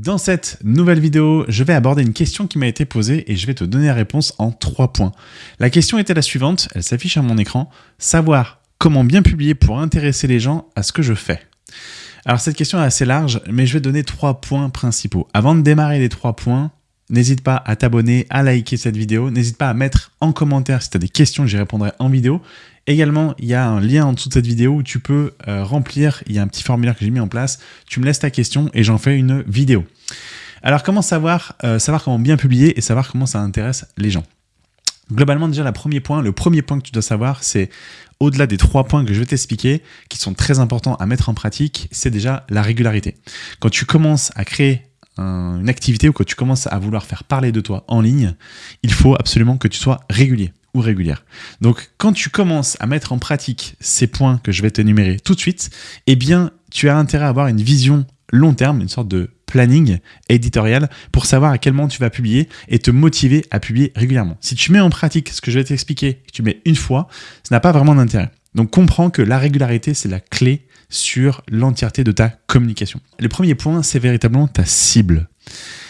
Dans cette nouvelle vidéo, je vais aborder une question qui m'a été posée et je vais te donner la réponse en trois points. La question était la suivante, elle s'affiche à mon écran, savoir comment bien publier pour intéresser les gens à ce que je fais. Alors cette question est assez large, mais je vais donner trois points principaux. Avant de démarrer les trois points, n'hésite pas à t'abonner, à liker cette vidéo, n'hésite pas à mettre en commentaire si tu as des questions, j'y répondrai en vidéo. Également, il y a un lien en dessous de cette vidéo où tu peux euh, remplir, il y a un petit formulaire que j'ai mis en place, tu me laisses ta question et j'en fais une vidéo. Alors comment savoir, euh, savoir comment bien publier et savoir comment ça intéresse les gens? Globalement, déjà, le premier point, le premier point que tu dois savoir, c'est au-delà des trois points que je vais t'expliquer, qui sont très importants à mettre en pratique, c'est déjà la régularité. Quand tu commences à créer une activité ou quand tu commences à vouloir faire parler de toi en ligne, il faut absolument que tu sois régulier ou régulière. Donc, quand tu commences à mettre en pratique ces points que je vais t'énumérer tout de suite, eh bien, tu as intérêt à avoir une vision long terme, une sorte de planning éditorial pour savoir à quel moment tu vas publier et te motiver à publier régulièrement. Si tu mets en pratique ce que je vais t'expliquer, que tu mets une fois, ça n'a pas vraiment d'intérêt. Donc comprends que la régularité, c'est la clé sur l'entièreté de ta communication. Le premier point, c'est véritablement ta cible.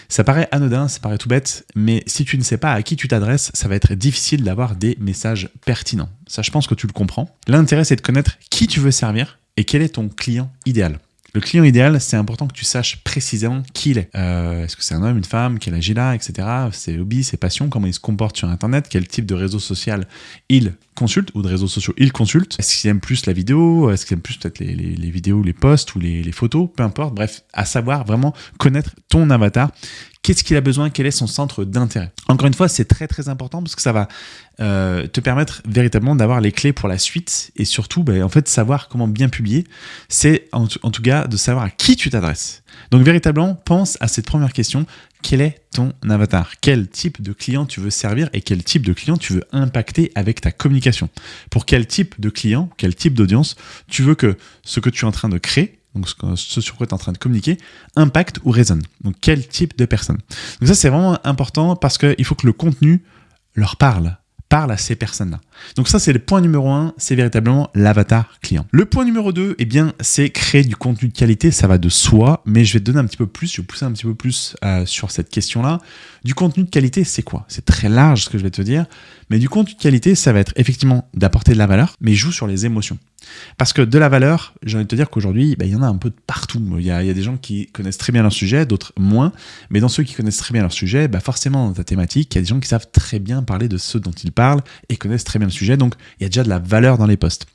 Ça paraît anodin, ça paraît tout bête, mais si tu ne sais pas à qui tu t'adresses, ça va être difficile d'avoir des messages pertinents. Ça, je pense que tu le comprends. L'intérêt, c'est de connaître qui tu veux servir et quel est ton client idéal. Le client idéal, c'est important que tu saches précisément qui il est. Euh, est-ce que c'est un homme, une femme, quel âge il a, etc. Ses hobbies, ses passions, comment il se comporte sur Internet, quel type de réseau social il consulte ou de réseaux sociaux il consulte. Est-ce qu'il aime plus la vidéo Est-ce qu'il aime plus peut-être les, vidéos, les posts ou les, les photos Peu importe. Bref, à savoir vraiment connaître ton avatar qu'est-ce qu'il a besoin, quel est son centre d'intérêt? Encore une fois, c'est très très important parce que ça va euh, te permettre véritablement d'avoir les clés pour la suite et surtout, ben, en fait, savoir comment bien publier. C'est en, tout cas de savoir à qui tu t'adresses. Donc véritablement, pense à cette première question. Quel est ton avatar? Quel type de client tu veux servir et quel type de client tu veux impacter avec ta communication? Pour quel type de client, quel type d'audience tu veux que ce que tu es en train de créer donc ce sur quoi tu es en train de communiquer, impacte ou résonne. Donc quel type de personne. Donc ça c'est vraiment important parce qu'il faut que le contenu leur parle, parle à ces personnes-là. Donc ça, c'est le point numéro un, c'est véritablement l'avatar client. Le point numéro deux, eh bien, c'est créer du contenu de qualité, ça va de soi, mais je vais te donner un petit peu plus, je vais pousser un petit peu plus euh, sur cette question-là. Du contenu de qualité, c'est quoi? C'est très large ce que je vais te dire, mais du contenu de qualité, ça va être effectivement d'apporter de la valeur, mais joue sur les émotions. Parce que de la valeur, j'ai envie de te dire qu'aujourd'hui, bah, il y en a un peu de partout. Il y, a, des gens qui connaissent très bien leur sujet, d'autres moins. Mais dans ceux qui connaissent très bien leur sujet, bah, forcément, dans ta thématique, il y a des gens qui savent très bien parler de ce dont ils parlent et connaissent très bien le sujet. Donc, il y a déjà de la valeur dans les posts.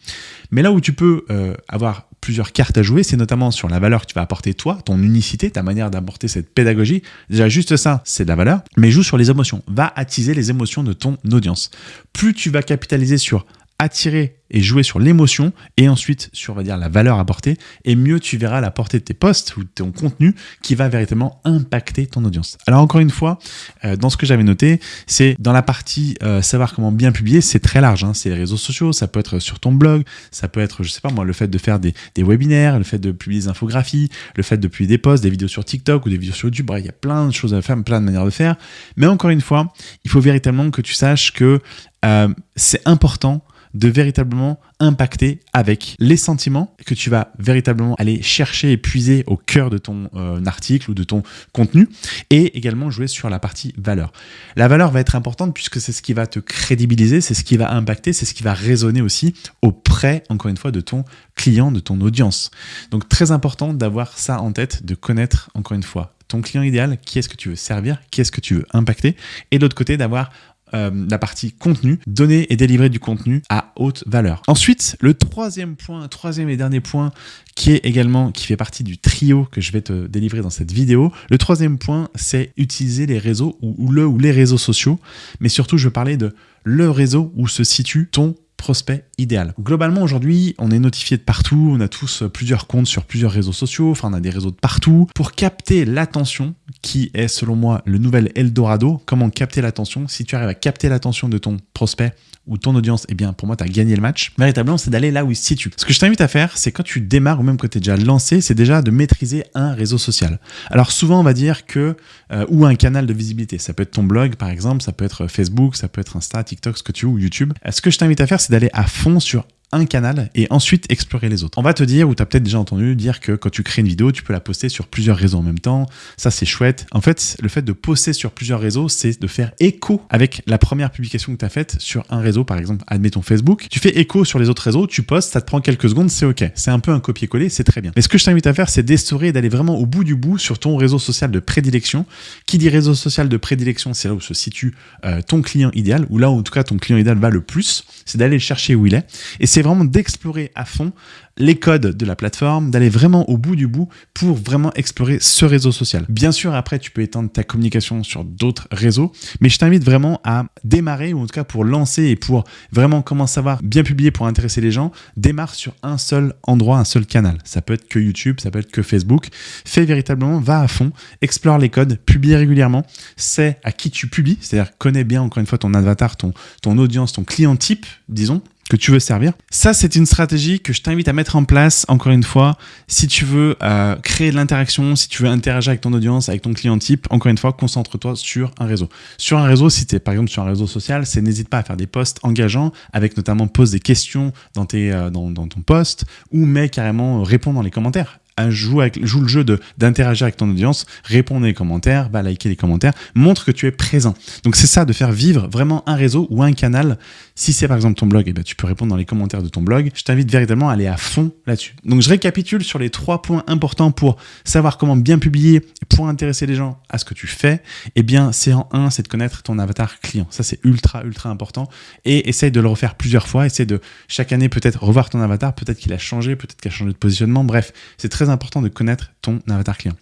Mais là où tu peux euh, avoir plusieurs cartes à jouer, c'est notamment sur la valeur que tu vas apporter toi, ton unicité, ta manière d'apporter cette pédagogie. Déjà, juste ça, c'est de la valeur, mais joue sur les émotions. Va attiser les émotions de ton audience. Plus tu vas capitaliser sur attirer et jouer sur l'émotion et ensuite sur on va dire la valeur apportée et mieux tu verras la portée de tes posts ou de ton contenu qui va véritablement impacter ton audience. Alors encore une fois, euh, dans ce que j'avais noté, c'est dans la partie euh, savoir comment bien publier, c'est très large. Hein. c'est les réseaux sociaux, ça peut être sur ton blog, ça peut être je sais pas moi le fait de faire des, webinaires, le fait de publier des infographies, le fait de publier des posts, des vidéos sur TikTok ou des vidéos sur YouTube. il y a plein de choses à faire, plein de manières de faire. Mais encore une fois, il faut véritablement que tu saches que euh, c'est important de véritablement impacter avec les sentiments que tu vas véritablement aller chercher et puiser au cœur de ton euh, article ou de ton contenu et également jouer sur la partie valeur. La valeur va être importante puisque c'est ce qui va te crédibiliser, c'est ce qui va impacter, c'est ce qui va résonner aussi auprès, encore une fois, de ton client, de ton audience. Donc très important d'avoir ça en tête, de connaître, encore une fois, ton client idéal, qui est-ce que tu veux servir, qui est-ce que tu veux impacter, et de l'autre côté d'avoir euh, la partie contenu, donner et délivrer du contenu à haute valeur. Ensuite, le troisième point, troisième et dernier point, qui est également, qui fait partie du trio que je vais te délivrer dans cette vidéo. Le troisième point, c'est utiliser les réseaux ou, le ou les réseaux sociaux, mais surtout, je parler de le réseau où se situe ton prospect idéal. Globalement, aujourd'hui, on est notifié de partout, on a tous plusieurs comptes sur plusieurs réseaux sociaux, enfin on a des réseaux de partout. Pour capter l'attention, qui est selon moi le nouvel Eldorado, comment capter l'attention? Si tu arrives à capter l'attention de ton prospect ou ton audience, eh bien pour moi, tu as gagné le match. Véritablement, c'est d'aller là où il se situe. Ce que je t'invite à faire, c'est quand tu démarres ou même quand tu es déjà lancé, c'est déjà de maîtriser un réseau social. Alors souvent, on va dire que, euh, ou un canal de visibilité. Ça peut être ton blog, par exemple, ça peut être Facebook, ça peut être Insta, TikTok, ce que tu veux, ou YouTube. Euh, ce que je t'invite à faire, c'est d'aller à fond sur un canal et ensuite explorer les autres. On va te dire, ou tu as peut-être déjà entendu dire que quand tu crées une vidéo, tu peux la poster sur plusieurs réseaux en même temps. Ça, c'est chouette. En fait, le fait de poster sur plusieurs réseaux, c'est de faire écho avec la première publication que tu as faite sur un réseau, par exemple, admettons Facebook. Tu fais écho sur les autres réseaux, tu postes, ça te prend quelques secondes, c'est OK. C'est un peu un copier-coller, c'est très bien. Mais ce que je t'invite à faire, c'est d'essorer et d'aller vraiment au bout du bout sur ton réseau social de prédilection. Qui dit réseau social de prédilection, c'est là où se situe euh, ton client idéal, ou là où en tout cas ton client idéal va le plus, c'est d'aller chercher où il est. Et c'est vraiment d'explorer à fond les codes de la plateforme, d'aller vraiment au bout du bout pour vraiment explorer ce réseau social. Bien sûr, après, tu peux étendre ta communication sur d'autres réseaux, mais je t'invite vraiment à démarrer, ou en tout cas pour lancer et pour vraiment comment savoir bien publier pour intéresser les gens, démarre sur un seul endroit, un seul canal. Ça peut être que YouTube, ça peut être que Facebook. Fais véritablement, va à fond, explore les codes, publie régulièrement, sais à qui tu publies, c'est-à-dire connais bien encore une fois ton avatar, ton audience, ton client type, disons, que tu veux servir. Ça, c'est une stratégie que je t'invite à mettre en place, encore une fois, si tu veux euh, créer de l'interaction, si tu veux interagir avec ton audience, avec ton client type, encore une fois, concentre-toi sur un réseau. Sur un réseau, si tu es par exemple sur un réseau social, c'est n'hésite pas à faire des posts engageants, avec notamment pose des questions dans, euh, ton post, ou mets carrément réponds dans les commentaires joue, avec, le jeu d'interagir avec ton audience, répondre les commentaires, va liker les commentaires, montre que tu es présent. Donc c'est ça, de faire vivre vraiment un réseau ou un canal. Si c'est par exemple ton blog, et eh ben, tu peux répondre dans les commentaires de ton blog. Je t'invite véritablement à aller à fond là-dessus. Donc je récapitule sur les trois points importants pour savoir comment bien publier, pour intéresser les gens à ce que tu fais. Eh bien, c'est en un, c'est de connaître ton avatar client. Ça, c'est ultra, ultra important. Et essaye de le refaire plusieurs fois. Essaye de chaque année peut-être revoir ton avatar. Peut-être qu'il a changé, peut-être qu'il a changé de positionnement. Bref, c'est très important de connaître ton avatar client.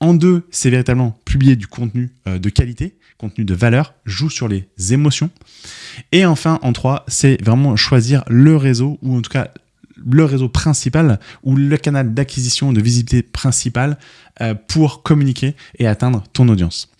En deux, c'est véritablement publier du contenu euh, de qualité, contenu de valeur, joue sur les émotions. Et enfin, en trois, c'est vraiment choisir le réseau, ou en tout cas le réseau principal ou le canal d'acquisition de visibilité principal euh, pour communiquer et atteindre ton audience.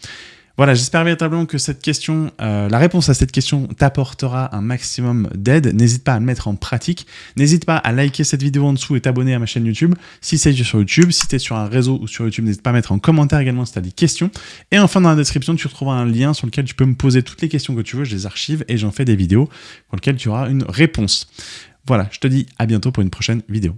Voilà, j'espère véritablement que cette question, euh, la réponse à cette question t'apportera un maximum d'aide. N'hésite pas à le mettre en pratique. N'hésite pas à liker cette vidéo en dessous et t'abonner à ma chaîne YouTube si c'est sur YouTube. Si tu es sur un réseau ou sur YouTube, n'hésite pas à mettre en commentaire également si tu as des questions. Et enfin, dans la description, tu retrouveras un lien sur lequel tu peux me poser toutes les questions que tu veux. Je les archive et j'en fais des vidéos pour lesquelles tu auras une réponse. Voilà, je te dis à bientôt pour une prochaine vidéo.